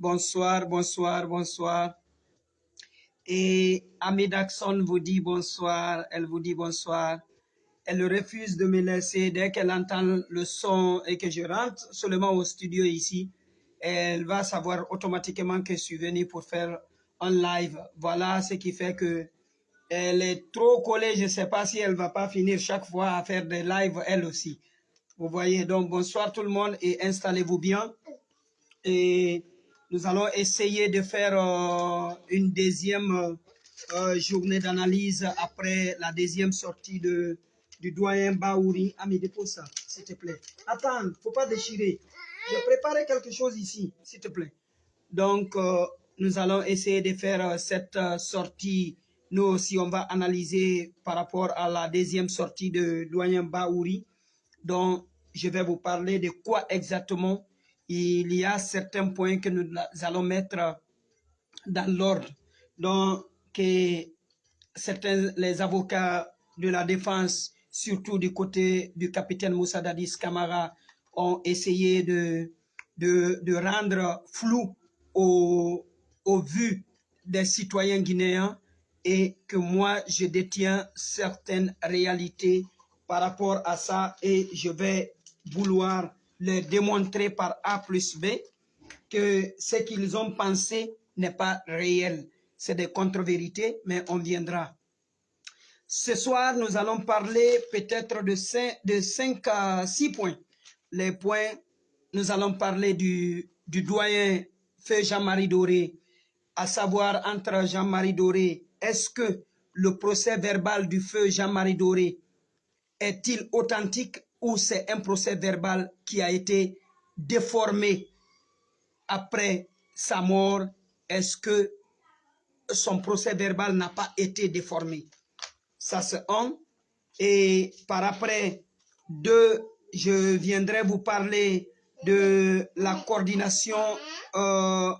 Bonsoir, bonsoir, bonsoir. Et Amidaxon vous dit bonsoir, elle vous dit bonsoir. Elle refuse de me laisser dès qu'elle entend le son et que je rentre seulement au studio ici. Elle va savoir automatiquement que je suis venu pour faire un live. Voilà ce qui fait que elle est trop collée. Je ne sais pas si elle va pas finir chaque fois à faire des lives elle aussi. Vous voyez, donc bonsoir tout le monde et installez-vous bien. Nous allons essayer de faire euh, une deuxième euh, journée d'analyse après la deuxième sortie de, du doyen Baouri. Ami, dépose ça, s'il te plaît. Attends, faut pas déchirer. J'ai préparé quelque chose ici, s'il te plaît. Donc, euh, nous allons essayer de faire cette sortie. Nous aussi, on va analyser par rapport à la deuxième sortie de doyen Baouri. Donc, je vais vous parler de quoi exactement il y a certains points que nous allons mettre dans l'ordre. Donc, que certains, les avocats de la défense, surtout du côté du capitaine Moussa Dadis Kamara, ont essayé de, de, de rendre flou au, au vu des citoyens guinéens et que moi, je détiens certaines réalités par rapport à ça et je vais vouloir leur démontrer par A plus B que ce qu'ils ont pensé n'est pas réel. C'est des contre-vérités, mais on viendra. Ce soir, nous allons parler peut-être de 5, de 5 à 6 points. Les points, nous allons parler du, du doyen Feu Jean-Marie Doré, à savoir entre Jean-Marie Doré, est-ce que le procès verbal du Feu Jean-Marie Doré est-il authentique ou c'est un procès verbal qui a été déformé après sa mort, est-ce que son procès verbal n'a pas été déformé? Ça c'est un. Et par après, deux, je viendrai vous parler de la coordination euh,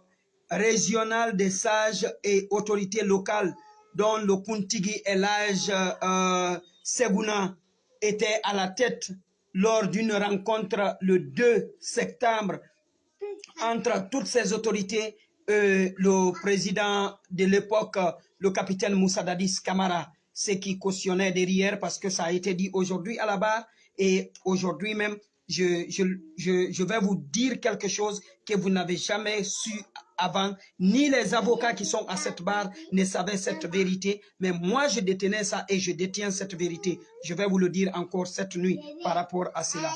régionale des sages et autorités locales dont le Kuntigi et l'âge euh, Seguna était à la tête lors d'une rencontre le 2 septembre entre toutes ces autorités, euh, le président de l'époque, le capitaine Moussa Dadis Kamara, ce qui cautionnait derrière parce que ça a été dit aujourd'hui à la barre. Et aujourd'hui même, je, je, je, je vais vous dire quelque chose que vous n'avez jamais su avant, ni les avocats qui sont à cette barre ne savaient cette vérité, mais moi je détenais ça et je détiens cette vérité. Je vais vous le dire encore cette nuit par rapport à cela.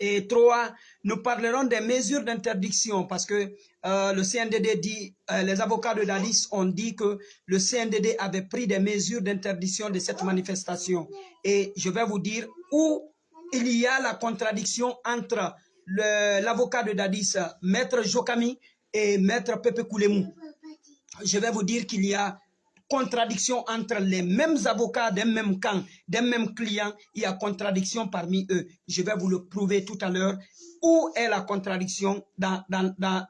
Et trois, nous parlerons des mesures d'interdiction parce que euh, le CNDD dit, euh, les avocats de Dadis ont dit que le CNDD avait pris des mesures d'interdiction de cette manifestation. Et je vais vous dire où il y a la contradiction entre l'avocat de Dadis, Maître Jokami, et Maître Pepe Koulemou. Je vais vous dire qu'il y a contradiction entre les mêmes avocats d'un même camp, d'un même client, il y a contradiction parmi eux. Je vais vous le prouver tout à l'heure. Où est la contradiction dans, dans, dans,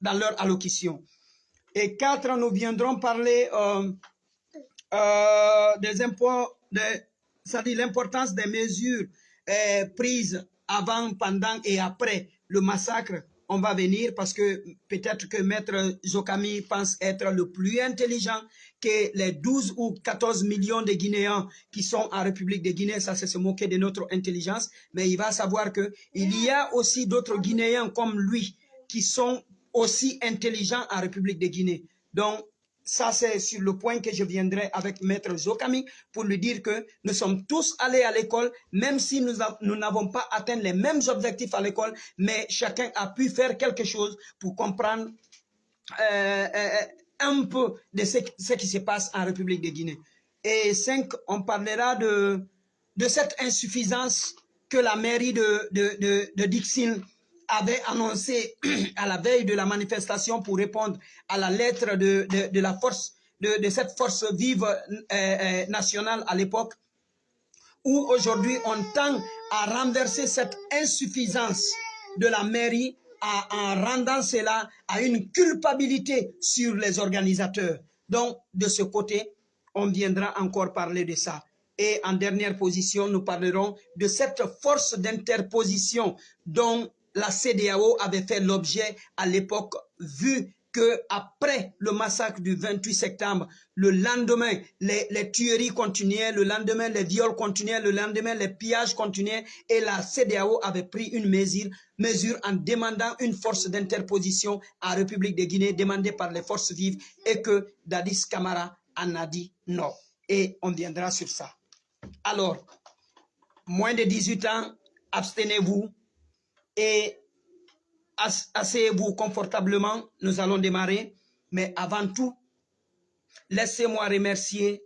dans leur allocution? Et quatre, nous viendrons parler euh, euh, des c'est-à-dire l'importance des mesures euh, prises avant, pendant et après le massacre on va venir parce que peut-être que Maître Zokami pense être le plus intelligent que les 12 ou 14 millions de Guinéens qui sont en République de Guinée, ça c'est se moquer de notre intelligence, mais il va savoir que il y a aussi d'autres Guinéens comme lui qui sont aussi intelligents en République de Guinée. Donc, ça c'est sur le point que je viendrai avec Maître Zokami pour lui dire que nous sommes tous allés à l'école, même si nous n'avons pas atteint les mêmes objectifs à l'école, mais chacun a pu faire quelque chose pour comprendre euh, euh, un peu de ce, qui se passe en République de Guinée. Et cinq, on parlera de, de cette insuffisance que la mairie de, de, de, de Dixon avait annoncé à la veille de la manifestation pour répondre à la lettre de, de, la force, de, de, cette force vive euh, euh, nationale à l'époque, où aujourd'hui on tend à renverser cette insuffisance de la mairie en rendant cela à une culpabilité sur les organisateurs. Donc, de ce côté, on viendra encore parler de ça. Et en dernière position, nous parlerons de cette force d'interposition dont la CDAO avait fait l'objet à l'époque, vu que après le massacre du 28 septembre, le lendemain, les, tueries continuaient, le lendemain, les viols continuaient, le lendemain, les pillages continuaient, et la CDAO avait pris une mesure, mesure en demandant une force d'interposition à la République de Guinée, demandée par les forces vives, et que Dadis Camara en a dit non. Et on viendra sur ça. Alors, moins de 18 ans, abstenez-vous et asseyez-vous confortablement. Nous allons démarrer. Mais avant tout, laissez-moi remercier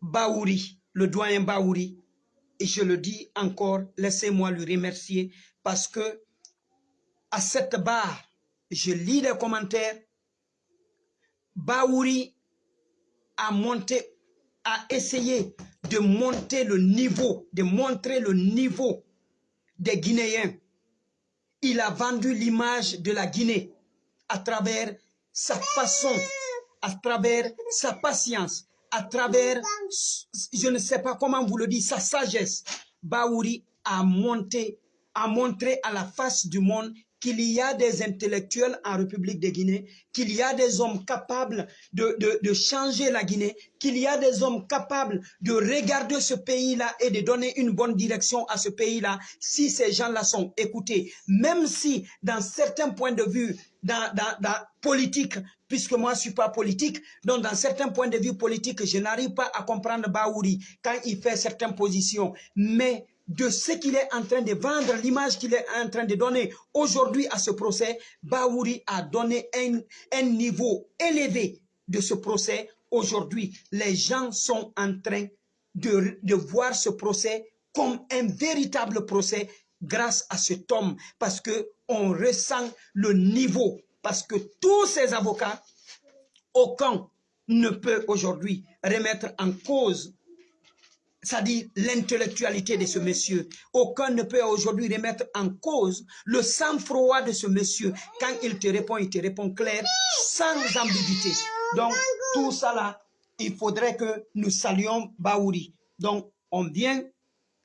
Baouri, le doyen Baouri. Et je le dis encore, laissez-moi le remercier parce que à cette barre, je lis les commentaires, Baouri a monté, a essayé de monter le niveau, de montrer le niveau des Guinéens. Il a vendu l'image de la Guinée à travers sa façon, à travers sa patience, à travers, je ne sais pas comment vous le dites, sa sagesse. Baouri a monté, a montré à la face du monde qu'il y a des intellectuels en République de Guinée, qu'il y a des hommes capables de, changer la Guinée, qu'il y a des hommes capables de regarder ce pays-là et de donner une bonne direction à ce pays-là si ces gens-là sont écoutés. Même si, dans certains points de vue, dans, dans, dans politique, puisque moi je suis pas politique, donc dans certains points de vue politiques, je n'arrive pas à comprendre Baouri quand il fait certaines positions. Mais de ce qu'il est en train de vendre, l'image qu'il est en train de donner aujourd'hui à ce procès, Baouri a donné un, niveau élevé de ce procès. Aujourd'hui, les gens sont en train de, de voir ce procès comme un véritable procès grâce à cet homme, parce que on ressent le niveau, parce que tous ces avocats, aucun ne peut aujourd'hui remettre en cause c'est-à-dire l'intellectualité de ce monsieur. Aucun ne peut aujourd'hui remettre en cause le sang-froid de ce monsieur. Quand il te répond, il te répond clair, sans ambiguïté. Donc, tout ça là, il faudrait que nous saluions Baouri. Donc, on vient,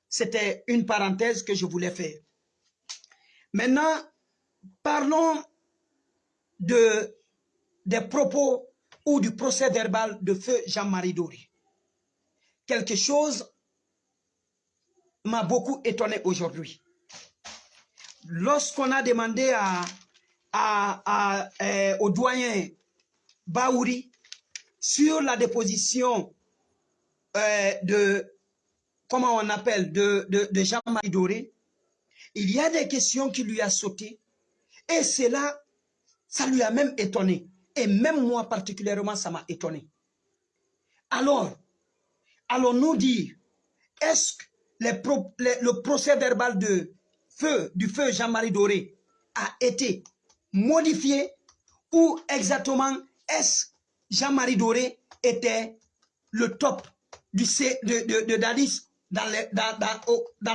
c'était une parenthèse que je voulais faire. Maintenant, parlons de, des propos ou du procès verbal de feu Jean-Marie Dori quelque chose m'a beaucoup étonné aujourd'hui. Lorsqu'on a demandé à, à, euh, au doyen Baouri sur la déposition euh, de, comment on appelle, de, de, de Jean-Marie Doré, il y a des questions qui lui a sauté et cela, ça lui a même étonné. Et même moi particulièrement, ça m'a étonné. Alors, allons-nous dire, est-ce que le procès verbal de feu, du feu Jean-Marie Doré a été modifié ou exactement est-ce Jean-Marie Doré était le top de, de, de Dadis dans,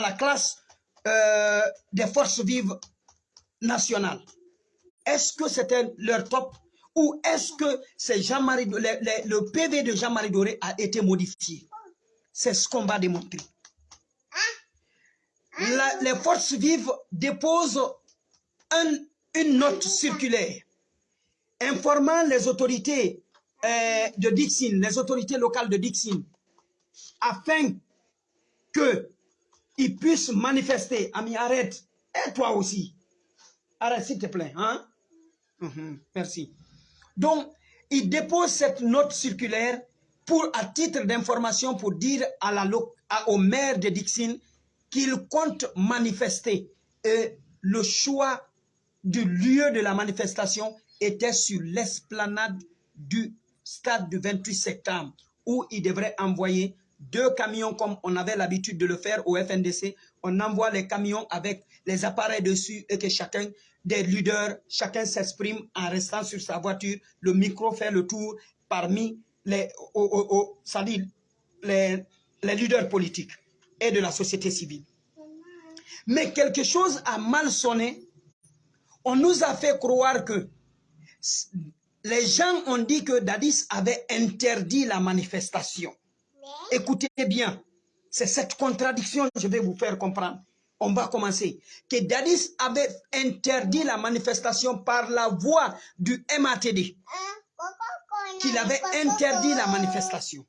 la classe euh, des forces vives nationales? Est-ce que c'était leur top ou est-ce que Jean-Marie, le PV de Jean-Marie Doré a été modifié? C'est ce qu'on va démontrer. Les forces vives déposent un, une note circulaire informant les autorités euh, de Dixon, les autorités locales de Dixon, afin qu'ils puissent manifester. Ami, arrête. Et toi aussi. Arrête, s'il te plaît. Hein? -huh, merci. Donc, ils déposent cette note circulaire pour, à titre d'information pour dire à la, au maire de Dixon qu'il compte manifester. Et le choix du lieu de la manifestation était sur l'esplanade du stade du 28 septembre, où il devrait envoyer deux camions comme on avait l'habitude de le faire au FNDC. On envoie les camions avec les appareils dessus et que chacun des leaders, chacun s'exprime en restant sur sa voiture. Le micro fait le tour parmi les, les leaders politiques et de la société civile. Mais quelque chose a mal sonné. On nous a fait croire que les gens ont dit que Dadis avait interdit la manifestation. Écoutez bien, c'est cette contradiction que je vais vous faire comprendre. on va commencer, que Dadis avait interdit la manifestation par la voix du MATD, qu'il avait interdit la manifestation.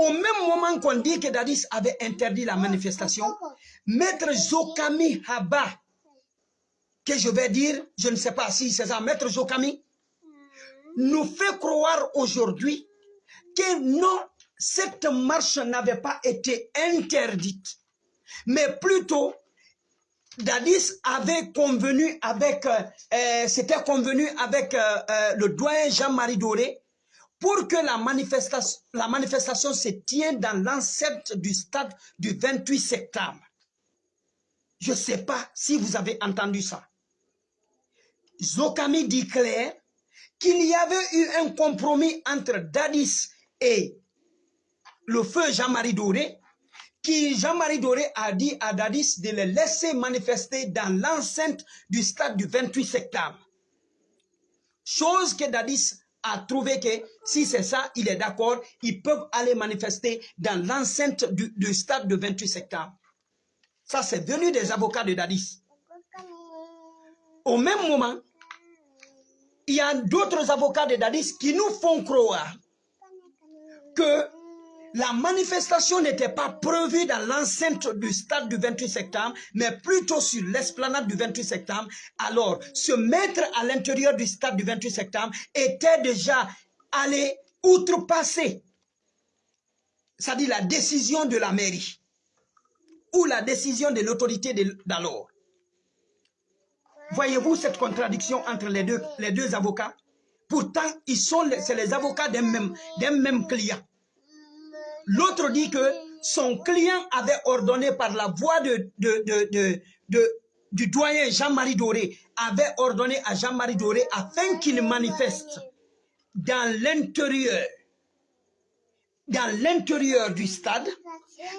Au même moment qu'on dit que Dadis avait interdit la manifestation, Maître Zokami Haba, que je vais dire, je ne sais pas si c'est ça, Maître Zokami, nous fait croire aujourd'hui que non, cette marche n'avait pas été interdite, mais plutôt Dadis avait convenu avec, euh, euh, c'était convenu avec euh, le doyen Jean-Marie Doré pour que la manifestation, se tienne dans l'enceinte du stade du 28 septembre. Je ne sais pas si vous avez entendu ça. Zokami dit clair qu'il y avait eu un compromis entre Dadis et le feu Jean-Marie Doré, qui Jean-Marie Doré a dit à Dadis de le laisser manifester dans l'enceinte du stade du 28 septembre. Chose que Dadis a trouvé que si c'est ça, il est d'accord, ils peuvent aller manifester dans l'enceinte du, stade du 28 septembre. Ça, c'est venu des avocats de Dadis. Au même moment, il y a d'autres avocats de Dadis qui nous font croire que la manifestation n'était pas prévue dans l'enceinte du stade du 28 septembre, mais plutôt sur l'esplanade du 28 septembre. Alors, se mettre à l'intérieur du stade du 28 septembre était déjà allé outrepasser, c'est-à-dire la décision de la mairie ou la décision de l'autorité d'alors. Voyez-vous cette contradiction entre les deux, les deux avocats? Pourtant, ils sont c'est les avocats d'un même, même client. L'autre dit que son client avait ordonné par la voix de, de, du doyen Jean-Marie Doré, avait ordonné à Jean-Marie Doré afin qu'il manifeste dans l'intérieur dans l'intérieur du stade.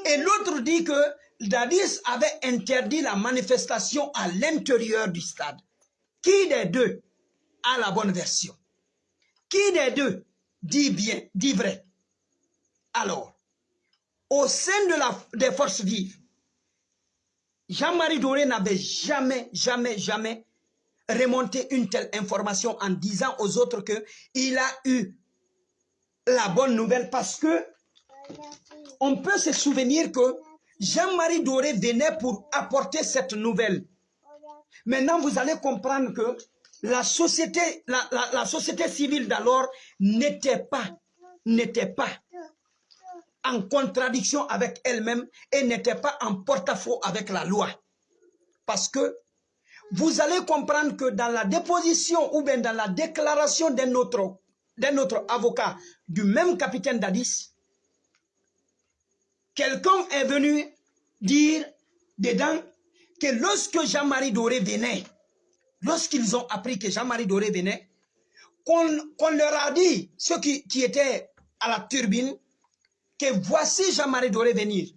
Et l'autre dit que Dadis avait interdit la manifestation à l'intérieur du stade. Qui des deux a la bonne version? Qui des deux dit bien, dit vrai? Alors, au sein des forces vives, Jean-Marie Doré n'avait jamais, jamais, jamais remonté une telle information en disant aux autres qu'il a eu la bonne nouvelle parce que on peut se souvenir que Jean-Marie Doré venait pour apporter cette nouvelle. Maintenant, vous allez comprendre que la société, la, société civile d'alors n'était pas, n'était pas en contradiction avec elle-même et n'était pas en porte-à-faux avec la loi. Parce que vous allez comprendre que dans la déposition ou bien dans la déclaration d'un autre, autre avocat du même capitaine Dadis, quelqu'un est venu dire dedans que lorsque Jean-Marie Doré venait, lorsqu'ils ont appris que Jean-Marie Doré venait, qu'on leur a dit, ceux qui, qui, étaient à la turbine, que voici Jean-Marie Doré venir.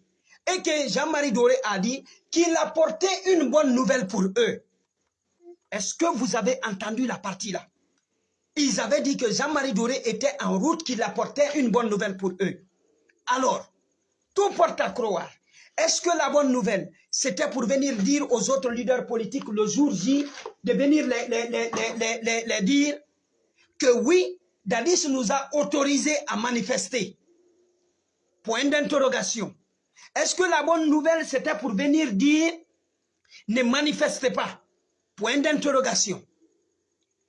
Et que Jean-Marie Doré a dit qu'il apportait une bonne nouvelle pour eux. Est-ce que vous avez entendu la partie là? Ils avaient dit que Jean-Marie Doré était en route, qu'il apportait une bonne nouvelle pour eux. Alors, tout porte à croire. Est-ce que la bonne nouvelle, c'était pour venir dire aux autres leaders politiques le jour J, de venir les, les, les, dire que oui, Dadis nous a autorisé à manifester? Point d'interrogation. Est-ce que la bonne nouvelle, c'était pour venir dire ne manifestez pas? Point d'interrogation.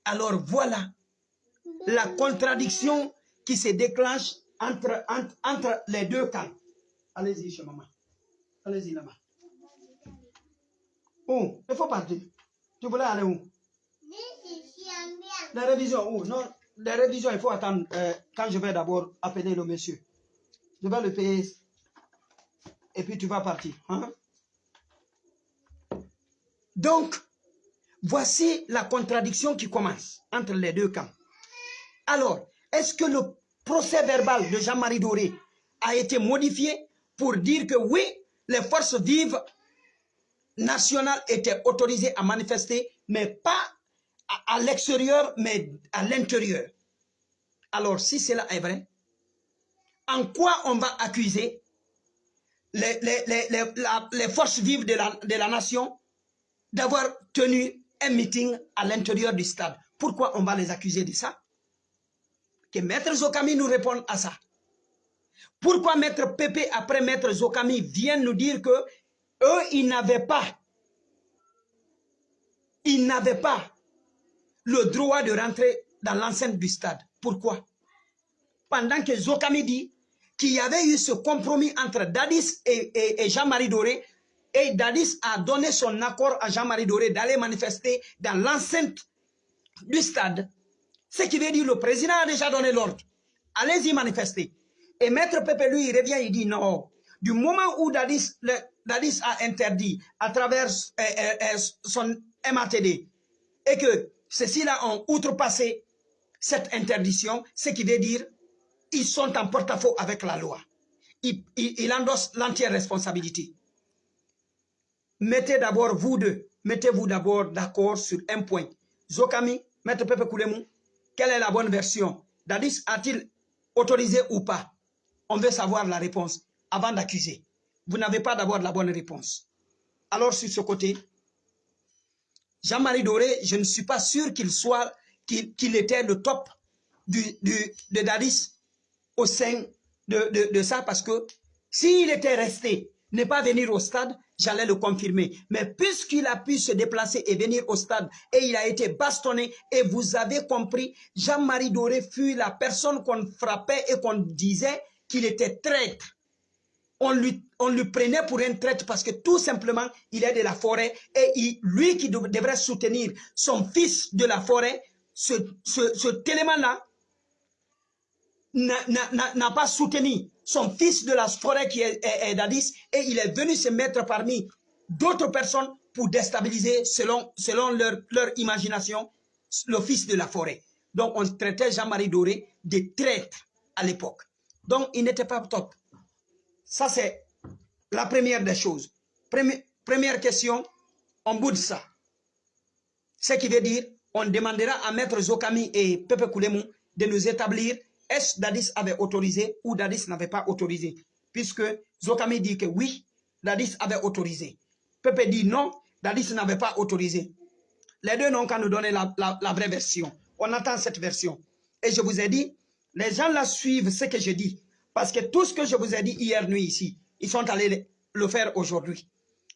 Alors voilà la contradiction qui se déclenche entre, entre, entre les deux camps. Allez-y chez maman. Allez-y là-bas. Oh, il faut partir. Tu voulais aller où? La révision, où? Non, la révision, il faut attendre euh, quand je vais d'abord appeler le monsieur. Je vais le payer et puis tu vas partir. Hein? Donc, voici la contradiction qui commence entre les deux camps. Alors, est-ce que le procès verbal de Jean-Marie Doré a été modifié pour dire que oui, les forces vives nationales étaient autorisées à manifester, mais pas à, l'extérieur, mais à l'intérieur? Alors, si cela est vrai, en quoi on va accuser les, forces vives de la, nation d'avoir tenu un meeting à l'intérieur du stade? Pourquoi on va les accuser de ça? Que Maître Zokami nous réponde à ça. Pourquoi Maître Pépé, après Maître Zokami, vient nous dire que eux, n'avaient pas, ils n'avaient pas le droit de rentrer dans l'enceinte du stade? Pourquoi? Pendant que Zokami dit qu'il y avait eu ce compromis entre Dadis et, Jean-Marie Doré, et Dadis a donné son accord à Jean-Marie Doré d'aller manifester dans l'enceinte du stade. Ce qui veut dire le président a déjà donné l'ordre. Allez-y manifester. Et Maître Pepe, lui, il revient, il dit non. Du moment où Dadis, a interdit à travers euh, euh, euh, son MATD et que ceux-ci-là ont outrepassé cette interdiction, ce qui veut dire ils sont en porte-à-faux avec la loi. Ils, ils, endossent l'entière responsabilité. Mettez d'abord vous deux, mettez-vous d'abord d'accord sur un point. Zokami, Maître Pepe Koulemou, quelle est la bonne version? Dadis a-t-il autorisé ou pas? On veut savoir la réponse avant d'accuser. Vous n'avez pas d'abord la bonne réponse. Alors sur ce côté, Jean-Marie Doré, je ne suis pas sûr qu'il soit, qu'il était le top de Dadis au sein de, ça parce que s'il était resté, ne pas venir au stade, j'allais le confirmer. Mais puisqu'il a pu se déplacer et venir au stade et il a été bastonné et vous avez compris, Jean-Marie Doré fut la personne qu'on frappait et qu'on disait qu'il était traître. On lui, prenait pour un traître parce que tout simplement, il est de la forêt et lui qui devrait soutenir son fils de la forêt, ce, ce, élément-là, n'a pas soutenu son fils de la forêt qui est, Dadis et il est venu se mettre parmi d'autres personnes pour déstabiliser selon, selon leur, imagination le fils de la forêt. Donc on traitait Jean-Marie Doré de traître à l'époque. Donc il n'était pas top. Ça c'est la première des choses. Première, première question, on boude ça. Ce qui veut dire, on demandera à Maître Zokami et Pepe Koulemou de nous établir est-ce Dadis avait autorisé ou Dadis n'avait pas autorisé? Puisque Zokami dit que oui, Dadis avait autorisé. Pepe dit non, Dadis n'avait pas autorisé. Les deux n'ont qu'à nous donner la, vraie version. On attend cette version. Et je vous ai dit, les gens la suivent ce que je dis. Parce que tout ce que je vous ai dit hier nuit ici, ils sont allés le faire aujourd'hui.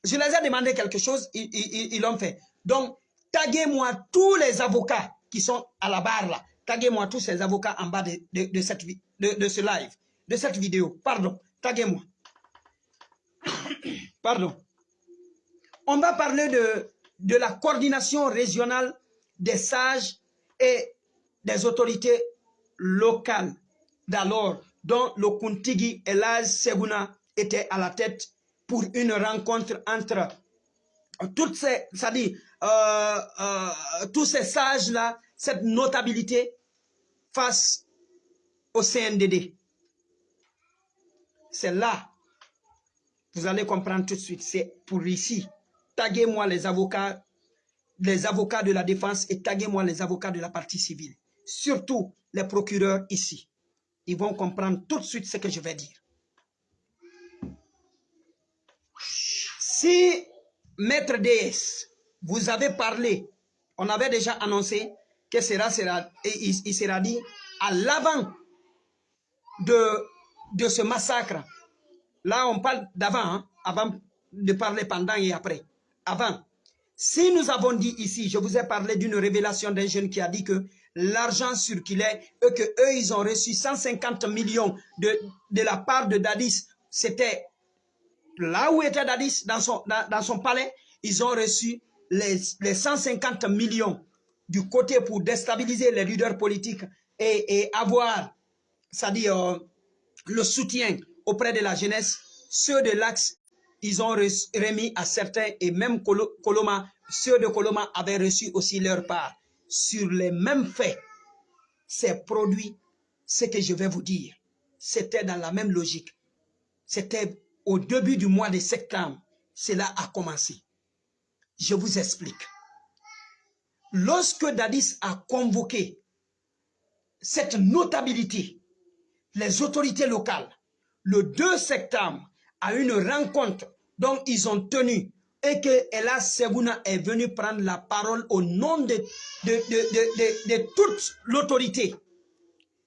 Je les ai demandé quelque chose, ils l'ont fait. Donc, taguez-moi tous les avocats qui sont à la barre là. Taguez-moi tous ces avocats en bas de, cette, de, ce live, de cette vidéo. Pardon, taguez-moi. Pardon. On va parler de, de la coordination régionale des sages et des autorités locales d'alors, dont le Kuntigi et Laz Seguna étaient à la tête pour une rencontre entre toutes ces, ça dit, euh, euh, tous ces sages-là, cette notabilité face au CNDD. C'est là, vous allez comprendre tout de suite, c'est pour ici. Taguez-moi les avocats, les avocats de la défense et taguez-moi les avocats de la partie civile. Surtout les procureurs ici. Ils vont comprendre tout de suite ce que je vais dire. Si, maître DS, vous avez parlé, on avait déjà annoncé que sera, sera et il, sera dit à l'avant de, de ce massacre. Là, on parle d'avant, hein, avant de parler pendant et après. Avant. Si nous avons dit ici, je vous ai parlé d'une révélation d'un jeune qui a dit que l'argent circulait et que eux, ils ont reçu 150 millions de, de la part de Dadis. C'était là où était Dadis, dans son, dans, son palais, ils ont reçu les, les 150 millions du côté pour déstabiliser les leaders politiques et, avoir, c'est-à-dire euh, le soutien auprès de la jeunesse, ceux de l'Axe, ils ont remis à certains, et même Coloma, ceux de Coloma avaient reçu aussi leur part. Sur les mêmes faits, c'est produit ce que je vais vous dire. C'était dans la même logique. C'était au début du mois de septembre. Cela a commencé. Je vous explique. Lorsque Dadis a convoqué cette notabilité, les autorités locales, le 2 septembre, à une rencontre dont ils ont tenu et que Ella Seguna est venue prendre la parole au nom de, toute l'autorité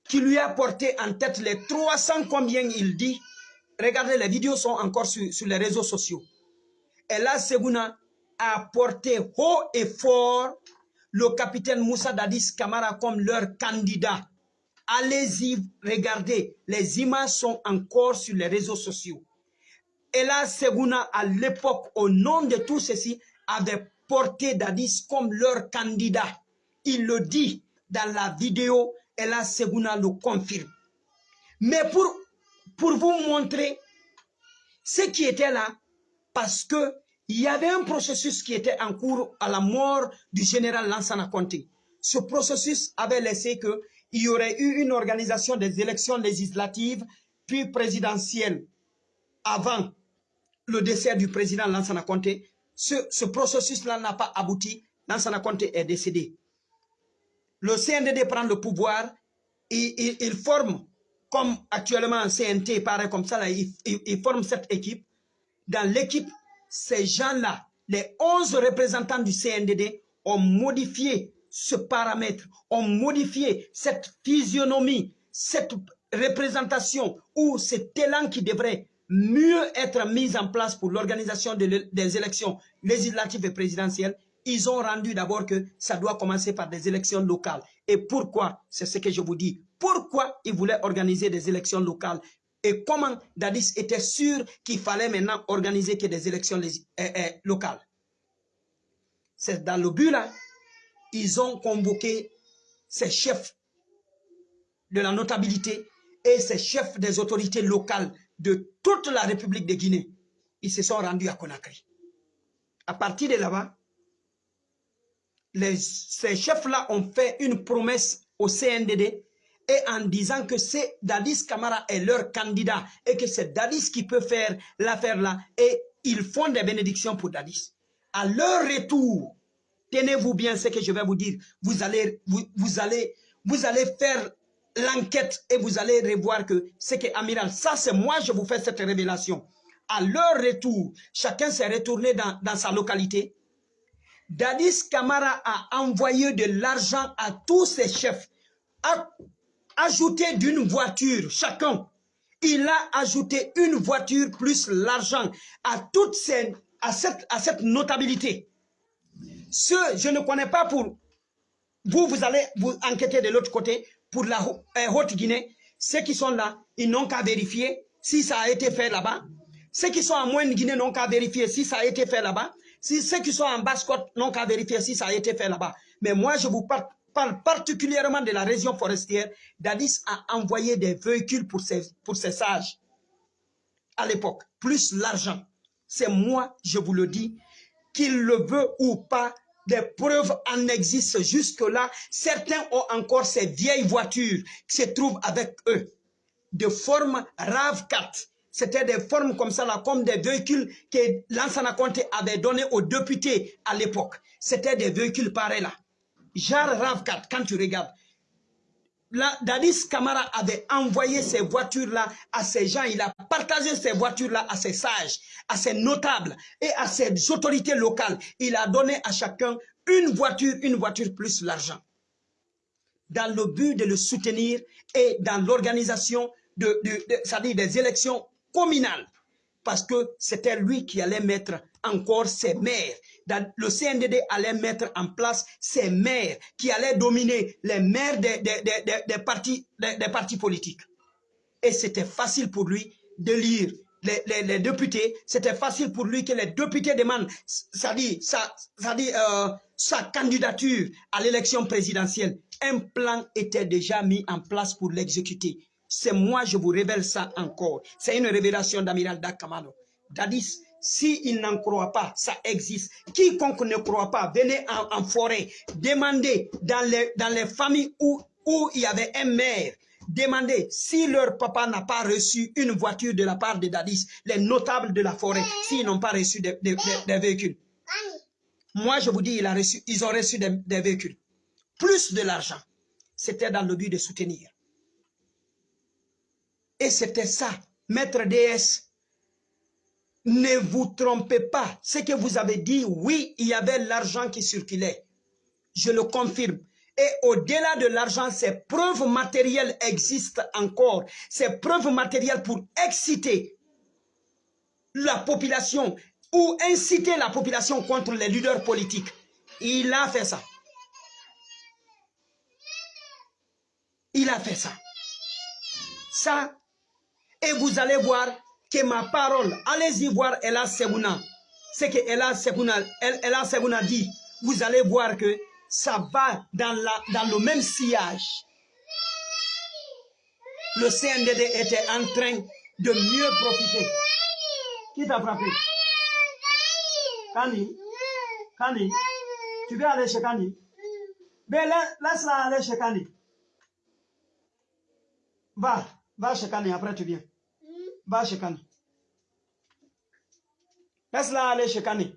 qui lui a porté en tête les 300 combien il dit. Regardez, les vidéos sont encore sur, sur les réseaux sociaux. Ella Seguna a porté haut et fort le capitaine Moussa Dadis Kamara comme leur candidat. Allez-y, regardez, les images sont encore sur les réseaux sociaux. Ella Seguna, à l'époque, au nom de tout ceci, avait porté Dadis comme leur candidat. Il le dit dans la vidéo, Ella Seguna le confirme. Mais pour, pour vous montrer ce qui était là, parce que il y avait un processus qui était en cours à la mort du général Lansana Conté. Ce processus avait laissé que il y aurait eu une organisation des élections législatives puis présidentielles avant le décès du président Lansana Conté. Ce, ce processus-là n'a pas abouti. Lansana Conté est décédé. Le CNDD prend le pouvoir et il, forme, comme actuellement CNT paraît comme ça, il forme cette équipe. Dans l'équipe, ces gens-là, les 11 représentants du CNDD, ont modifié ce paramètre, ont modifié cette physionomie, cette représentation ou cet élan qui devrait mieux être mis en place pour l'organisation des élections législatives et présidentielles, ils ont rendu d'abord que ça doit commencer par des élections locales. Et pourquoi? C'est ce que je vous dis. Pourquoi ils voulaient organiser des élections locales? Et comment Dadis était sûr qu'il fallait maintenant organiser des élections euh, euh, locales. C'est dans le but là, ils ont convoqué ces chefs de la notabilité et ces chefs des autorités locales de toute la République de Guinée. Ils se sont rendus à Conakry. À partir de là-bas, ces chefs-là ont fait une promesse au CNDD et en disant que c'est Dadis Kamara est leur candidat et que c'est Dadis qui peut faire l'affaire là et ils font des bénédictions pour Dadis. À leur retour, tenez-vous bien ce que je vais vous dire, vous allez, vous allez, vous allez faire l'enquête et vous allez revoir que c'est que Amiral, ça c'est moi je vous fais cette révélation. À leur retour, chacun s'est retourné dans, dans sa localité. Dadis Kamara a envoyé de l'argent à tous ses chefs, à ajouté d'une voiture chacun. Il a ajouté une voiture plus l'argent à toute à cette, notabilité. Ce, je ne connais pas pour vous, vous allez vous enquêter de l'autre côté pour la euh, Haute-Guinée. Ceux qui sont là, ils n'ont qu'à vérifier si ça a été fait là-bas. Ceux qui sont en Moyenne-Guinée n'ont qu'à vérifier si ça a été fait là-bas. Ceux qui sont en Basse-Côte n'ont qu'à vérifier si ça a été fait là-bas. Mais moi, je vous parle parle particulièrement de la région forestière, Dadis a envoyé des véhicules pour ses, sages à l'époque, plus l'argent. C'est moi, je vous le dis, qu'il le veut ou pas, des preuves en existent jusque-là. Certains ont encore ces vieilles voitures qui se trouvent avec eux, de forme RAV4. C'était des formes comme ça, là, comme des véhicules que Lansana Conte avait donné aux députés à l'époque. C'était des véhicules pareils là. Genre RAV4, quand tu regardes, Dadis Kamara avait envoyé ces voitures-là à ces gens, il a partagé ces voitures-là à ses sages, à ses notables et à ses autorités locales. Il a donné à chacun une voiture, une voiture plus l'argent. Dans le but de le soutenir et dans l'organisation de, de, des élections communales. Parce que c'était lui qui allait mettre encore ses maires le CNDD allait mettre en place ces maires qui allaient dominer les maires des, des, partis, des, partis politiques. Et c'était facile pour lui de lire les, députés, c'était facile pour lui que les députés demandent ça dit, ça, ça dit, sa candidature à l'élection présidentielle. Un plan était déjà mis en place pour l'exécuter. C'est moi, je vous révèle ça encore. C'est une révélation d'Amiral Dakamano. Dadis s'il n'en croit pas, ça existe. Quiconque ne croit pas, venez en, forêt, demandez dans les, dans les familles où, où il y avait un maire, demandez si leur papa n'a pas reçu une voiture de la part de Dadis, les notables de la forêt, s'ils n'ont pas reçu des, véhicules. Moi, je vous dis, ils ont reçu des véhicules. Plus de l'argent. C'était dans le but de soutenir. Et c'était ça. Maître DS ne vous trompez pas. Ce que vous avez dit, oui, il y avait l'argent qui circulait. Je le confirme. Et au-delà de l'argent, ces preuves matérielles existent encore. Ces preuves matérielles pour exciter la population ou inciter la population contre les leaders politiques. Il a fait ça. Il a fait ça. Ça, et vous allez voir que ma parole, allez-y voir Ella Sebouna. Ce que Ella Sebouna, Ella dit, vous allez voir que ça va dans, la, dans le même sillage. Le CNDD était en train de mieux profiter. Qui t'a frappé? Kani Kani Tu veux aller chez Kani? Mais laisse-la aller chez Kani. Va, va chez Kani, après tu viens. Va chez Kani. Laisse-la aller chez Kani.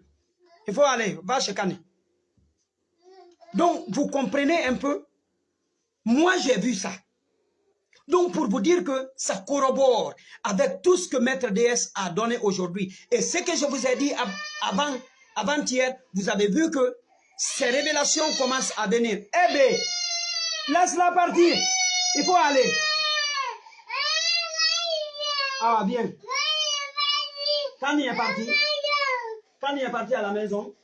Il faut aller, va chez Kani. Donc, vous comprenez un peu? Moi, j'ai vu ça. Donc, pour vous dire que ça corrobore avec tout ce que Maître DS a donné aujourd'hui. Et ce que je vous ai dit avant, avant-hier, vous avez vu que ces révélations commencent à venir. Eh bien, laisse-la partir. Il faut aller. Ah, bien. Quand il est parti Quand il est parti à la maison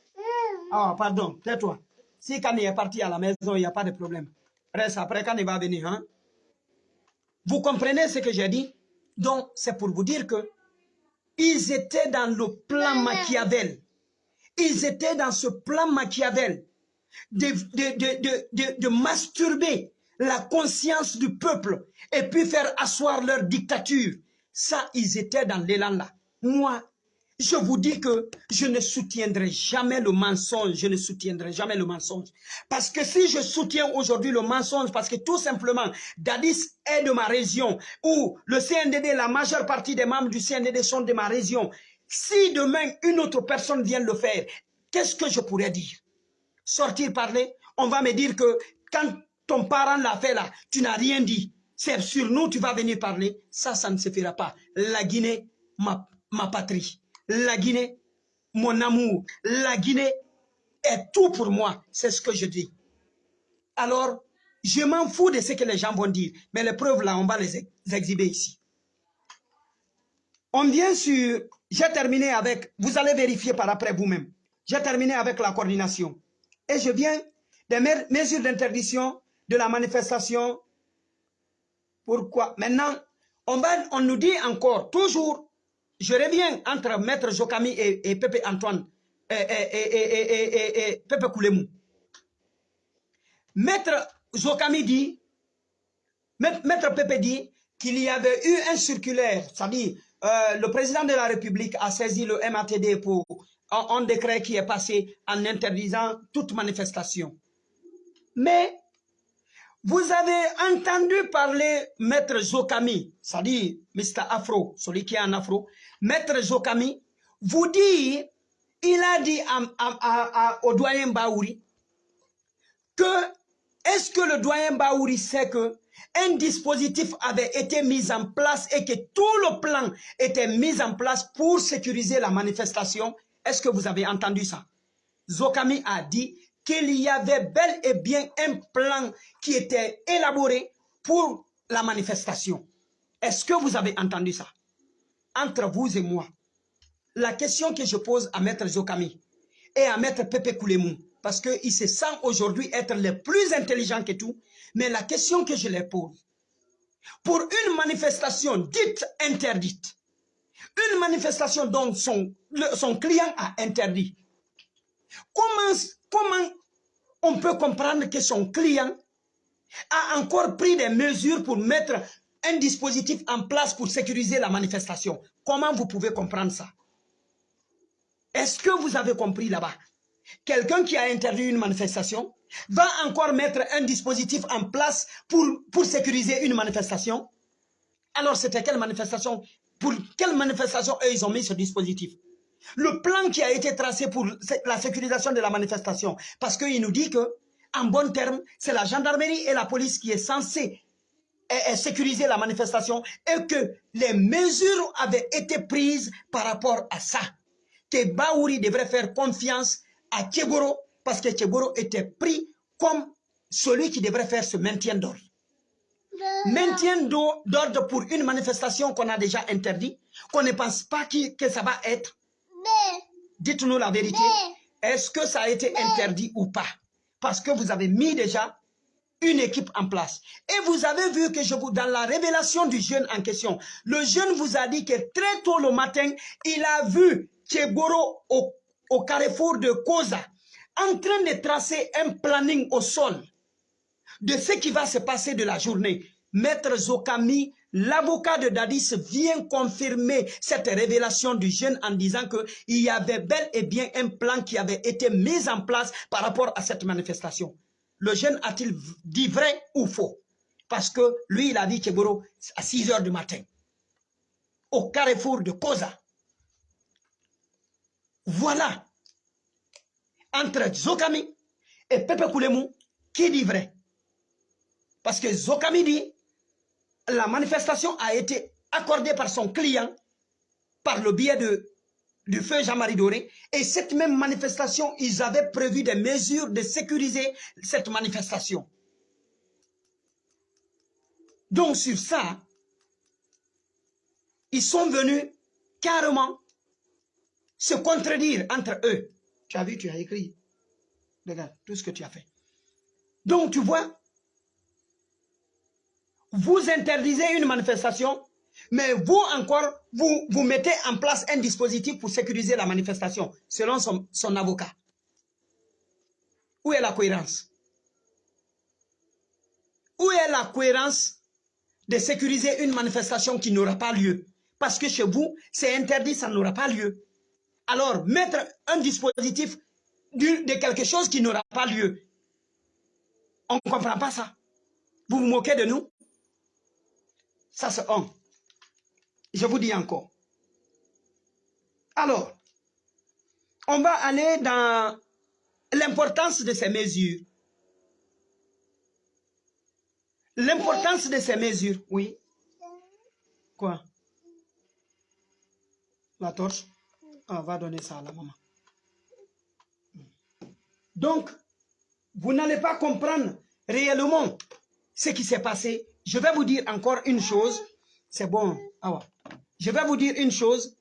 Ah, pardon, tais-toi. Si Kani est parti à la maison, il n'y a pas de problème. Reste après, Kani va venir. Hein? Vous comprenez ce que j'ai dit? Donc, c'est pour vous dire que ils étaient dans le plan Machiavel. Ils étaient dans ce plan Machiavel de, de, de, de, de masturber la conscience du peuple et puis faire asseoir leur dictature. Ça, ils étaient dans l'élan là. Moi, je vous dis que je ne soutiendrai jamais le mensonge, je ne soutiendrai jamais le mensonge. Parce que si je soutiens aujourd'hui le mensonge, parce que tout simplement, Dadis est de ma région, ou le CNDD, la majeure partie des membres du CNDD sont de ma région, si demain une autre personne vient le faire, qu'est-ce que je pourrais dire? Sortir parler? On va me dire que quand ton parent l'a fait là, tu n'as rien dit. C'est sur nous, tu vas venir parler. Ça, ça ne se fera pas. La Guinée, ma, ma patrie la Guinée, mon amour, la Guinée est tout pour moi. C'est ce que je dis. Alors, je m'en fous de ce que les gens vont dire. Mais les preuves, là, on va les exhiber ici. On vient sur... J'ai terminé avec... Vous allez vérifier par après vous-même. J'ai terminé avec la coordination. Et je viens des mesures d'interdiction de la manifestation. Pourquoi? Maintenant, on, nous dit encore, toujours, je reviens entre Maître Jokami et, Pepe Antoine, et Pepe Koulemou. Maître Jokami dit, Maître Pepe dit qu'il y avait eu un circulaire, c'est-à-dire euh, le président de la République a saisi le MATD pour un, un, décret qui est passé en interdisant toute manifestation. Mais vous avez entendu parler Maître Jokami, c'est-à-dire Mr. Afro, celui qui est en Afro, Maître Jokami, vous dit, il a dit au doyen Baouri que est-ce que le doyen Baouri sait que un dispositif avait été mis en place et que tout le plan était mis en place pour sécuriser la manifestation? Est-ce que vous avez entendu ça? Zokami a dit qu'il y avait bel et bien un plan qui était élaboré pour la manifestation. Est-ce que vous avez entendu ça? Entre vous et moi, la question que je pose à Maître Zokami et à Maître Pepe Koulemou, parce qu'ils se sentent aujourd'hui être les plus intelligents que tout, mais la question que je leur pose, pour une manifestation dite interdite, une manifestation dont son client a interdit, comment, on peut comprendre que son client a encore pris des mesures pour mettre un dispositif en place pour sécuriser la manifestation? Comment vous pouvez comprendre ça? Est-ce que vous avez compris là-bas? Quelqu'un qui a interdit une manifestation va encore mettre un dispositif en place pour, pour sécuriser une manifestation? Alors c'était quelle manifestation? Pour quelle manifestation eux, ils ont mis ce dispositif? Le plan qui a été tracé pour la sécurisation de la manifestation. Parce qu'il nous dit que, en bon terme, c'est la gendarmerie et la police qui est censée sécuriser la manifestation et que les mesures avaient été prises par rapport à ça. Que Baouri devrait faire confiance à Tchegoro parce que Tchegoro était pris comme celui qui devrait faire ce maintien d'ordre. Maintien d'ordre pour une manifestation qu'on a déjà interdit, qu'on ne pense pas que ça va être. Dites-nous la vérité. Est-ce que ça a été interdit ou pas? Parce que vous avez mis déjà une équipe en place. Et vous avez vu que je vous, dans la révélation du jeune en question, le jeune vous a dit que très tôt le matin, il a vu Tchegoro au, au carrefour de Koza en train de tracer un planning au sol de ce qui va se passer de la journée. Maître Zokami, l'avocat de Dadis, vient confirmer cette révélation du jeune en disant qu'il y avait bel et bien un plan qui avait été mis en place par rapport à cette manifestation. Le jeune a-t-il dit vrai ou faux? Parce que lui, il a dit Tchegoro à 6 heures du matin, au carrefour de Koza. Voilà, entre Zokami et Pepe Koulemu, qui dit vrai? Parce que Zokami dit, la manifestation a été accordée par son client par le biais du feu Jean-Marie Doré. Et cette même manifestation, ils avaient prévu des mesures de sécuriser cette manifestation. Donc sur ça, ils sont venus carrément se contredire entre eux. Tu as vu, tu as écrit. Regarde tout ce que tu as fait. Donc tu vois, vous interdisez une manifestation, mais vous encore, vous, mettez en place un dispositif pour sécuriser la manifestation, selon son, son avocat. Où est la cohérence? Où est la cohérence de sécuriser une manifestation qui n'aura pas lieu? Parce que chez vous, c'est interdit, ça n'aura pas lieu. Alors, mettre un dispositif de quelque chose qui n'aura pas lieu, on ne comprend pas ça. Vous vous moquez de nous? Ça, c'est un. Je vous dis encore. Alors, on va aller dans l'importance de ces mesures. L'importance de ces mesures, oui. Quoi? La torche? On va donner ça à la maman. Donc, vous n'allez pas comprendre réellement ce qui s'est passé. Je vais vous dire encore une chose. C'est bon. Ah Je vais vous dire une chose.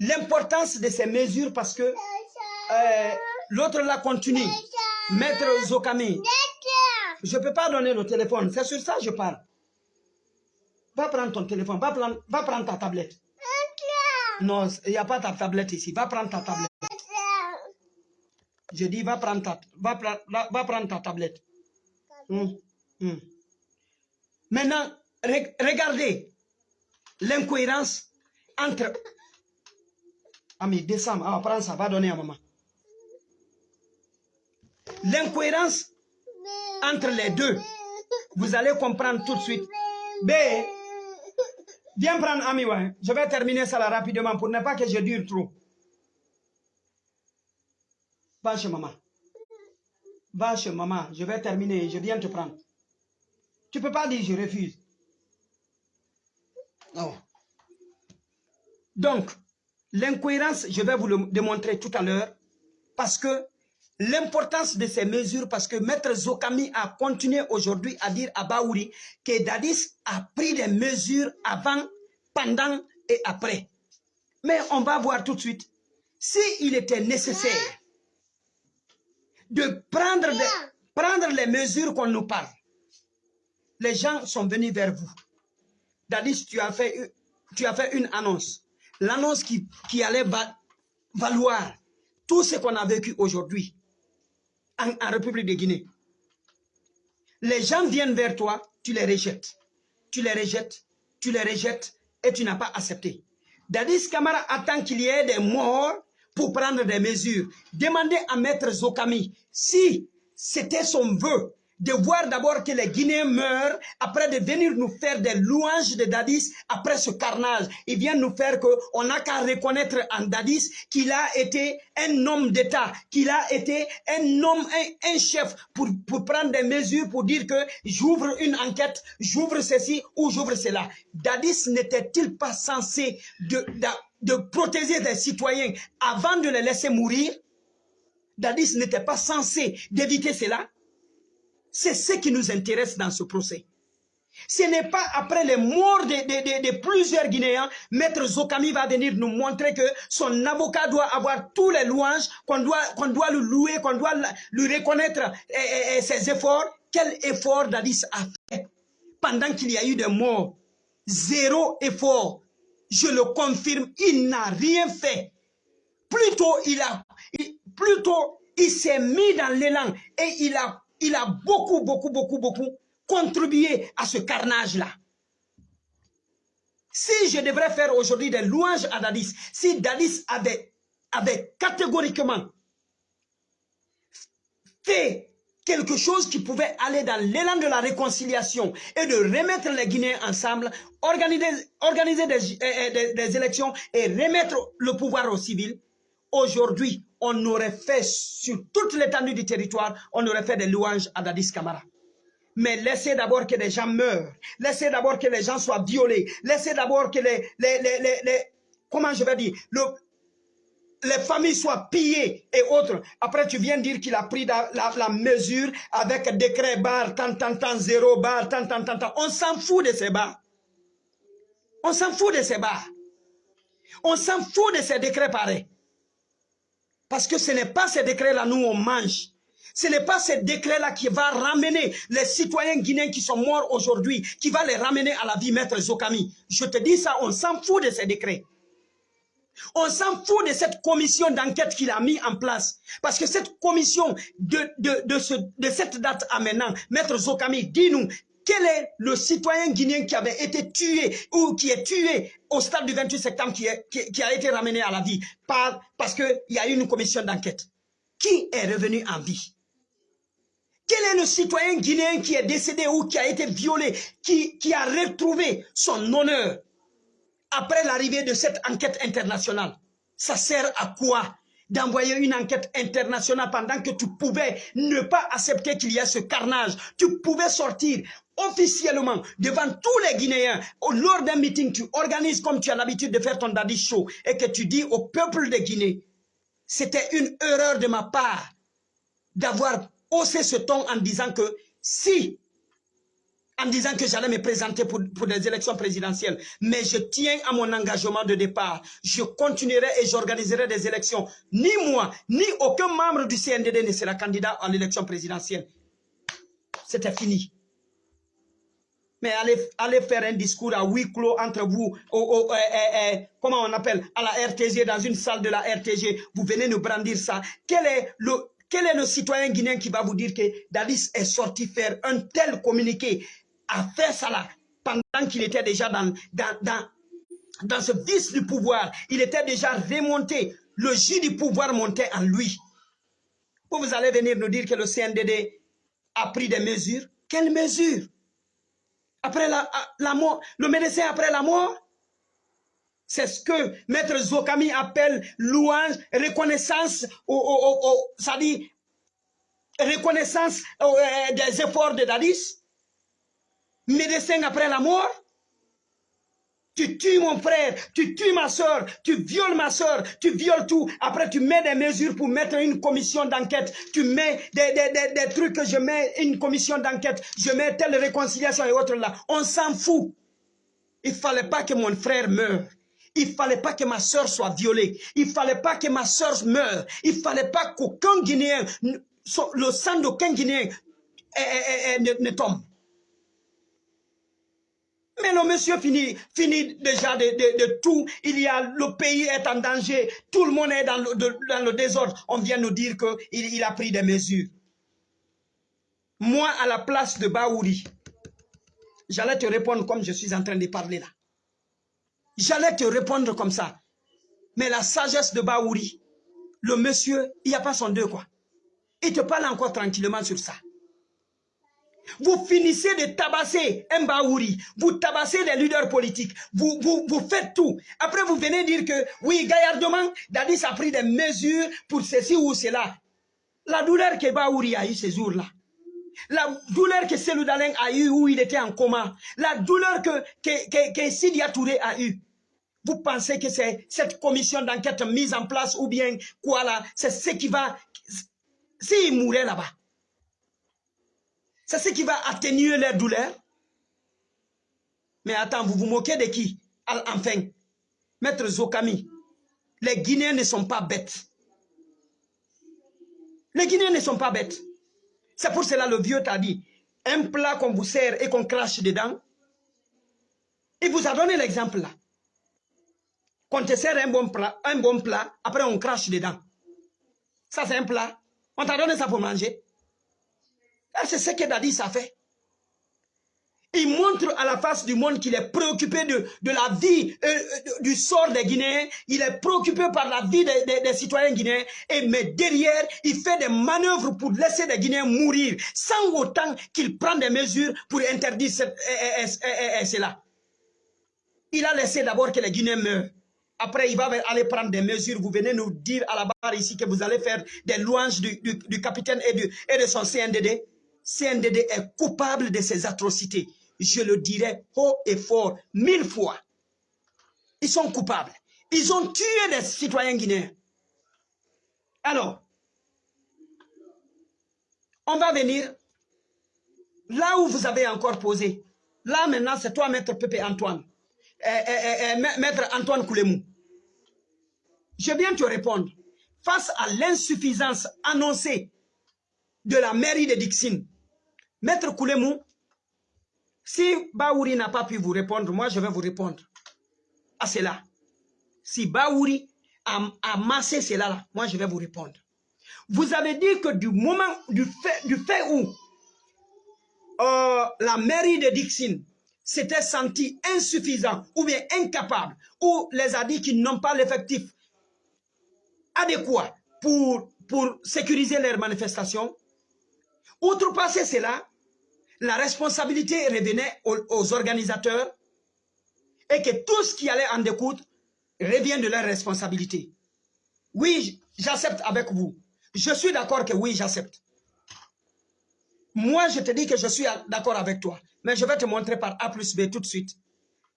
L'importance de ces mesures parce que euh, l'autre là continue. Maître Zokami. Je ne peux pas donner le téléphone. C'est sur ça que je parle. Va prendre ton téléphone. Va prendre, va prendre ta tablette. Non, il n'y a pas ta tablette ici. Va prendre ta tablette. Je dis, va prendre ta, va, va prendre ta tablette. Hum, hum. Maintenant, regardez l'incohérence entre... Ami, descends. Ah, prends ça, va donner à maman. L'incohérence entre les deux, vous allez comprendre tout de suite. B, Viens prendre Ami. Je vais terminer ça là rapidement pour ne pas que je dure trop. Va chez maman. Va chez maman. Je vais terminer. Je viens te prendre. Tu ne peux pas dire je refuse. Non. Donc, l'incohérence, je vais vous le démontrer tout à l'heure parce que l'importance de ces mesures parce que Maître Zokami a continué aujourd'hui à dire à Baouri que Dadis a pris des mesures avant, pendant et après. Mais on va voir tout de suite. S'il était nécessaire de prendre, prendre les mesures qu'on nous parle, les gens sont venus vers vous. Dadis, tu as fait, une annonce. L'annonce qui, qui allait valoir tout ce qu'on a vécu aujourd'hui en, République de Guinée. Les gens viennent vers toi, tu les rejettes. Tu les rejettes, tu les rejettes et tu n'as pas accepté. Dadis Kamara attend qu'il y ait des morts pour prendre des mesures. Demandez à Maître Zokami si c'était son vœu de voir d'abord que les Guinéens meurent, après de venir nous faire des louanges de Dadis, après ce carnage. Ils viennent nous faire que on n'a qu'à reconnaître en Dadis qu'il a été un homme d'État, qu'il a été un homme, un, chef pour, pour prendre des mesures, pour dire que j'ouvre une enquête, j'ouvre ceci ou j'ouvre cela. Dadis n'était-il pas censé de, de, de protéger des citoyens avant de les laisser mourir? Dadis n'était pas censé d'éviter cela? C'est ce qui nous intéresse dans ce procès. Ce n'est pas après les morts de, plusieurs Guinéens, Maître Zokami va venir nous montrer que son avocat doit avoir tous les louanges, qu'on doit, qu'on le louer, qu'on doit lui reconnaître eh, eh, eh, ses efforts. Quel effort Dadis a fait pendant qu'il y a eu des morts? Zéro effort. Je le confirme, il n'a rien fait. Plutôt, il plutôt, il s'est mis dans l'élan et il a il a beaucoup, beaucoup, beaucoup, beaucoup contribué à ce carnage-là. Si je devrais faire aujourd'hui des louanges à Dadis, si Dadis avait, avait catégoriquement fait quelque chose qui pouvait aller dans l'élan de la réconciliation et de remettre les Guinéens ensemble, organiser, des, euh, des, des élections et remettre le pouvoir aux civils, aujourd'hui, on aurait fait sur toute l'étendue du territoire, on aurait fait des louanges à Dadis Kamara. Mais laissez d'abord que les gens meurent. Laissez d'abord que les gens soient violés. Laissez d'abord que les, les, les, les, comment je vais dire, le, les familles soient pillées et autres. Après, tu viens dire qu'il a pris la, la, mesure avec décret bar, tant, tant, tant, zéro bar, tant, tant, tant, tant. On s'en fout de ces bars. On s'en fout de ces bars. On s'en fout de ces décrets pareils. Parce que ce n'est pas ces décrets-là, nous, on mange. Ce n'est pas ces décrets-là qui va ramener les citoyens guinéens qui sont morts aujourd'hui, qui va les ramener à la vie, maître Zokami. Je te dis ça, on s'en fout de ces décrets. On s'en fout de cette commission d'enquête qu'il a mis en place. Parce que cette commission de, de, de, ce, de cette date à maintenant, maître Zokami, dis-nous, quel est le citoyen guinéen qui avait été tué ou qui est tué au stade du 28 septembre qui, a été ramené à la vie par, parce qu'il y a eu une commission d'enquête. Qui est revenu en vie? Quel est le citoyen guinéen qui est décédé ou qui a été violé, qui a retrouvé son honneur après l'arrivée de cette enquête internationale? Ça sert à quoi? D'envoyer une enquête internationale pendant que tu pouvais ne pas accepter qu'il y ait ce carnage. Tu pouvais sortir officiellement devant tous les Guinéens, lors d'un meeting, tu organises comme tu as l'habitude de faire ton daddy show et que tu dis au peuple de Guinée, c'était une erreur de ma part d'avoir haussé ce ton en disant que si, en disant que j'allais me présenter pour, pour des élections présidentielles, mais je tiens à mon engagement de départ. Je continuerai et j'organiserai des élections. Ni moi, ni aucun membre du CNDD ne sera candidat à l'élection présidentielle. C'était fini. Mais allez, allez faire un discours à huis clos entre vous, au, eh, eh, eh, comment on appelle, à la RTG, dans une salle de la RTG, vous venez nous brandir ça. Quel est le, quel est le citoyen guinéen qui va vous dire que Dalis est sorti faire un tel communiqué? À faire ça là, pendant qu'il était déjà dans, dans, dans, dans ce vice du pouvoir, il était déjà remonté, le jus du pouvoir montait en lui. Vous allez venir nous dire que le CNDD a pris des mesures. Quelles mesures? Après la, la mort, le médecin après la mort? C'est ce que Maître Zokami appelle louange, reconnaissance, ça dit reconnaissance euh, des efforts de Dadis. Médecin après la mort. Tu tues mon frère, tu tues ma soeur, tu violes ma soeur, tu violes tout. Après, tu mets des mesures pour mettre une commission d'enquête. Tu mets des, des, des, trucs que je mets une commission d'enquête. Je mets telle réconciliation et autres là. On s'en fout. Il fallait pas que mon frère meure. Il fallait pas que ma soeur soit violée. Il fallait pas que ma soeur meure. Il fallait pas qu'aucun Guinéen, le sang d'aucun Guinéen ne tombe. Mais le monsieur finit, finit déjà de, tout. Il y a, le pays est en danger. Tout le monde est dans le, désordre. On vient nous dire qu'il il a pris des mesures. Moi, à la place de Baouri, j'allais te répondre comme je suis en train de parler là. J'allais te répondre comme ça. Mais la sagesse de Baouri, le monsieur, il n'y a pas son deux quoi. Il te parle encore tranquillement sur ça. Vous finissez de tabasser Mbaouri, vous tabassez les leaders politiques, vous, vous, vous faites tout. Après, vous venez dire que, oui, gaillardement, Dadis a pris des mesures pour ceci ou cela. La douleur que Baouri a eu ces jours-là, la douleur que Selou a eu où il était en coma, la douleur que, que, que, que a eu. Vous pensez que c'est cette commission d'enquête mise en place ou bien quoi là, c'est ce qui va, s'il mourait là-bas, c'est ce qui va atténuer leur douleur. Mais attends, vous vous moquez de qui? Enfin, Maître Zokami, les Guinéens ne sont pas bêtes. Les Guinéens ne sont pas bêtes. C'est pour cela le vieux t'a dit, un plat qu'on vous sert et qu'on crache dedans, il vous a donné l'exemple là. Qu'on te sert un bon plat, un bon plat, après on crache dedans. Ça c'est un plat. On t'a donné ça pour manger. C'est ce que Dadis a fait. Il montre à la face du monde qu'il est préoccupé de, de la vie, euh, euh, du sort des Guinéens. Il est préoccupé par la vie des, des, citoyens guinéens. Et, mais derrière, il fait des manœuvres pour laisser les Guinéens mourir sans autant qu'il prend des mesures pour interdire cela. Il a laissé d'abord que les Guinéens meurent. Après, il va aller prendre des mesures. Vous venez nous dire à la barre ici que vous allez faire des louanges du, capitaine et de son CNDD. CNDD est coupable de ces atrocités. Je le dirai haut et fort, mille fois. Ils sont coupables. Ils ont tué des citoyens guinéens. Alors, on va venir là où vous avez encore posé. Là maintenant, c'est toi, Maître Pépé Antoine. Eh, eh, eh, Maître Antoine Koulemou. Je viens te répondre. Face à l'insuffisance annoncée de la mairie de Dixon, Maître Koulemou, si Baouri n'a pas pu vous répondre, moi je vais vous répondre à cela. Si Baouri a, massé cela, moi je vais vous répondre. Vous avez dit que du moment, du fait, où euh, la mairie de Dixon s'était sentie insuffisant ou bien incapable, ou les a dit qu'ils n'ont pas l'effectif adéquat pour sécuriser leurs manifestations, outrepasser cela, la responsabilité revenait aux, organisateurs et que tout ce qui allait en découdre revient de leur responsabilité. Oui, j'accepte avec vous. Je suis d'accord que oui, j'accepte. Moi, je te dis que je suis d'accord avec toi. Mais je vais te montrer par A plus B tout de suite.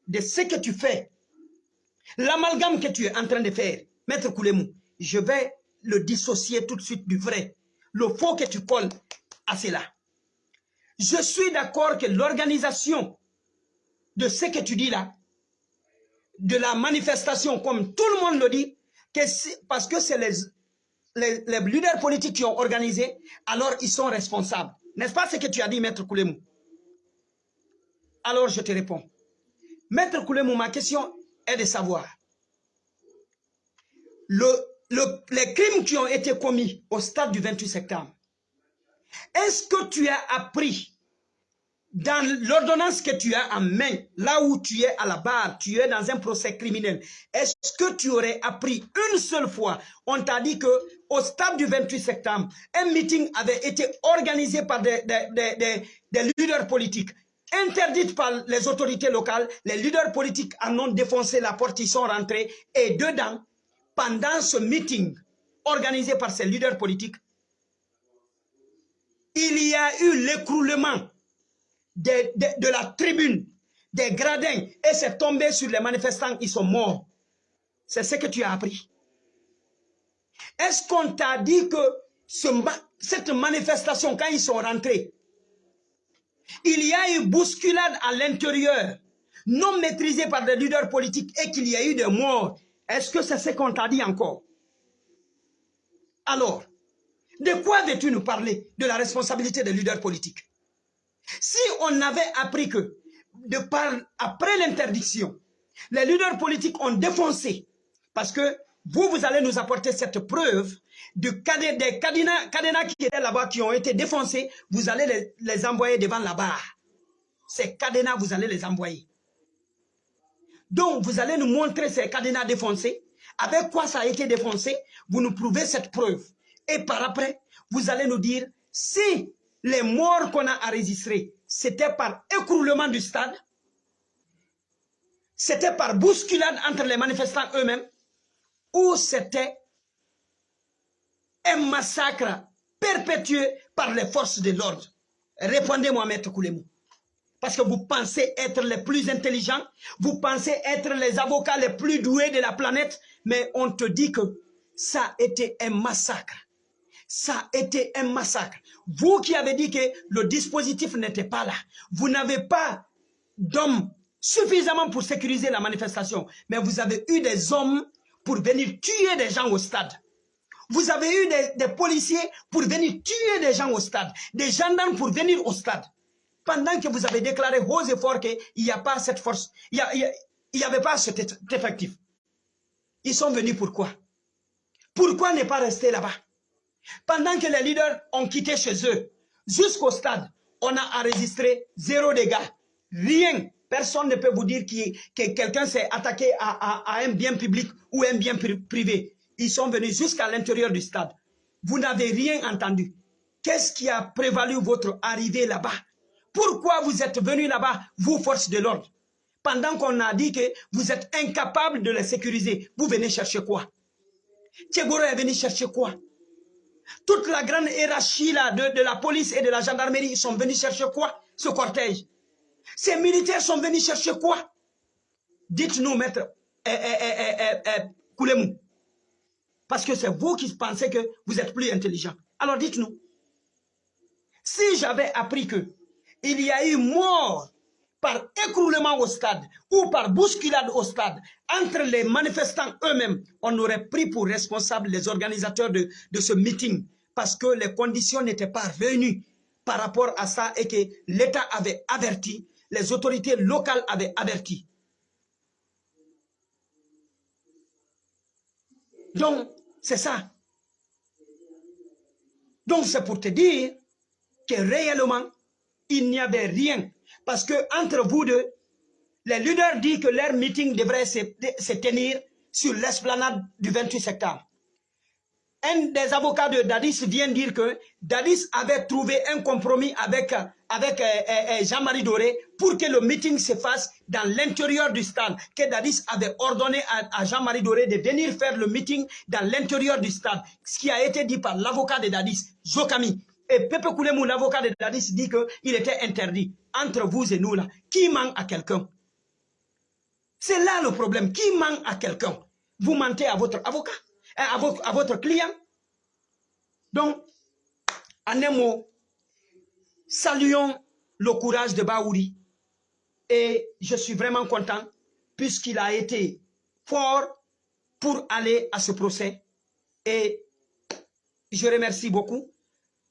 De ce que tu fais. L'amalgame que tu es en train de faire. Maître Koulemou, je vais le dissocier tout de suite du vrai. Le faux que tu colles à cela. Je suis d'accord que l'organisation de ce que tu dis là, de la manifestation, comme tout le monde le dit, que parce que c'est les, les, leaders politiques qui ont organisé, alors ils sont responsables. N'est-ce pas ce que tu as dit, Maître Koulemou Alors je te réponds. Maître Koulemou, ma question est de savoir, le, les crimes qui ont été commis au stade du 28 septembre, est-ce que tu as appris dans l'ordonnance que tu as en main, là où tu es à la barre, tu es dans un procès criminel, est-ce que tu aurais appris une seule fois, on t'a dit que au stade du 28 septembre, un meeting avait été organisé par des, des, leaders politiques, interdite par les autorités locales, les leaders politiques en ont défoncé la porte, ils sont rentrés, et dedans, pendant ce meeting organisé par ces leaders politiques, il y a eu l'écroulement de, la tribune, des gradins, et c'est tombé sur les manifestants, ils sont morts. C'est ce que tu as appris. Est-ce qu'on t'a dit que ce, cette manifestation, quand ils sont rentrés, il y a eu bousculade à l'intérieur, non maîtrisée par des leaders politiques et qu'il y a eu des morts? Est-ce que c'est ce qu'on t'a dit encore? Alors, de quoi veux-tu nous parler De la responsabilité des leaders politiques? Si on avait appris que, après l'interdiction, les leaders politiques ont défoncé, parce que vous, vous allez nous apporter cette preuve de des cadenas, qui étaient là-bas, qui ont été défoncés, vous allez les envoyer devant la barre. Ces cadenas, vous allez les envoyer. Donc, vous allez nous montrer ces cadenas défoncés, avec quoi ça a été défoncé, vous nous prouvez cette preuve. Et par après, vous allez nous dire si les morts qu'on a enregistrés, c'était par écroulement du stade, c'était par bousculade entre les manifestants eux-mêmes, ou c'était un massacre perpétué par les forces de l'ordre Répondez-moi, Maître Koulemou. Parce que vous pensez être les plus intelligents, vous pensez être les avocats les plus doués de la planète, mais on te dit que ça a été un massacre. Ça a été un massacre. Vous qui avez dit que le dispositif n'était pas là, vous n'avez pas d'hommes suffisamment pour sécuriser la manifestation, mais vous avez eu des hommes pour venir tuer des gens au stade. Vous avez eu des, policiers pour venir tuer des gens au stade, des gendarmes pour venir au stade. Pendant que vous avez déclaré haut et fort qu'il n'y a pas cette force, il n'y avait pas cet effectif. Ils sont venus pourquoi? Pourquoi ne pas rester là-bas? Pendant que les leaders ont quitté chez eux, jusqu'au stade, on a enregistré zéro dégâts. Rien. Personne ne peut vous dire que quelqu'un s'est attaqué à, un bien public ou un bien privé. Ils sont venus jusqu'à l'intérieur du stade. Vous n'avez rien entendu. Qu'est-ce qui a prévalu votre arrivée là-bas? Pourquoi vous êtes venus là-bas, vous, forces de l'ordre? Pendant qu'on a dit que vous êtes incapables de les sécuriser, vous venez chercher quoi? Tchegoro est venu chercher quoi? Toute la grande hiérarchie de, la police et de la gendarmerie, ils sont venus chercher quoi Ce cortège? Ces militaires sont venus chercher quoi? Dites-nous, maître eh, eh, eh, Koulemou. Parce que c'est vous qui pensez que vous êtes plus intelligent. Alors dites-nous, si j'avais appris que il y a eu mort par écroulement au stade ou par bousculade au stade entre les manifestants eux-mêmes, on aurait pris pour responsable les organisateurs de, de ce meeting parce que les conditions n'étaient pas réunies par rapport à ça et que l'État avait averti, les autorités locales avaient averti. Donc, c'est ça. Donc c'est pour te dire que réellement, il n'y avait rien. Parce que entre vous deux, les leaders disent que leur meeting devrait se, tenir sur l'esplanade du 28 septembre un des avocats de Dadis vient dire que Dadis avait trouvé un compromis avec, avec euh, euh, euh, Jean-Marie Doré pour que le meeting se fasse dans l'intérieur du stade. Que Dadis avait ordonné à, Jean-Marie Doré de venir faire le meeting dans l'intérieur du stade. Ce qui a été dit par l'avocat de Dadis, Zokami. Et Pepe Koulemou, l'avocat de Dadis, dit qu'il était interdit. Entre vous et nous là, qui manque à quelqu'un? C'est là le problème. Qui manque à quelqu'un? Vous mentez à votre avocat à votre, à votre client. Donc, en un mot, saluons le courage de Baouri. Et je suis vraiment content puisqu'il a été fort pour aller à ce procès. Et je remercie beaucoup.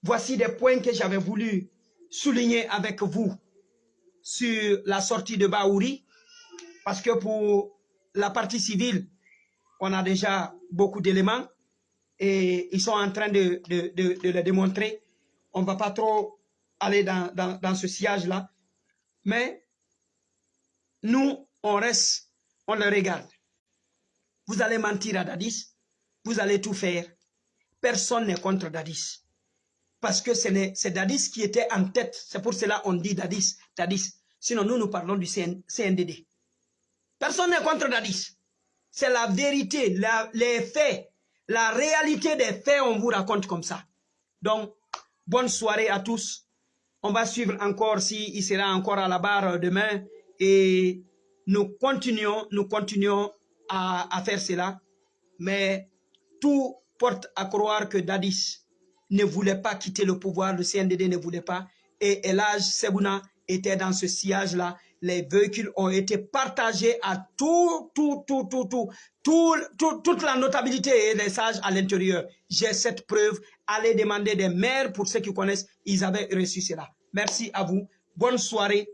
Voici des points que j'avais voulu souligner avec vous sur la sortie de Baouri. Parce que pour la partie civile, on a déjà beaucoup d'éléments et ils sont en train de, de, démontrer. On ne va pas trop aller dans, dans, dans ce sillage-là. Mais nous, on reste, on le regarde. Vous allez mentir à Dadis, vous allez tout faire. Personne n'est contre Dadis. Parce que c'est Dadis qui était en tête. C'est pour cela qu'on dit Dadis, Dadis. Sinon, nous, nous parlons du CNDD. Personne n'est contre Dadis. C'est la vérité, les faits, la réalité des faits, on vous raconte comme ça. Donc, bonne soirée à tous. On va suivre encore si il sera encore à la barre demain et nous continuons, nous continuons à, à faire cela. Mais tout porte à croire que Dadis ne voulait pas quitter le pouvoir, le CNDD ne voulait pas. Et Elage Sebuna était dans ce sillage-là les véhicules ont été partagés à tout, tout, tout, tout, tout, tout, toute la notabilité et les sages à l'intérieur. J'ai cette preuve. Allez demander des maires pour ceux qui connaissent. Ils avaient reçu cela. Merci à vous. Bonne soirée.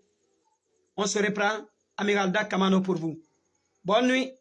On se reprend. Amiral Kamano pour vous. Bonne nuit.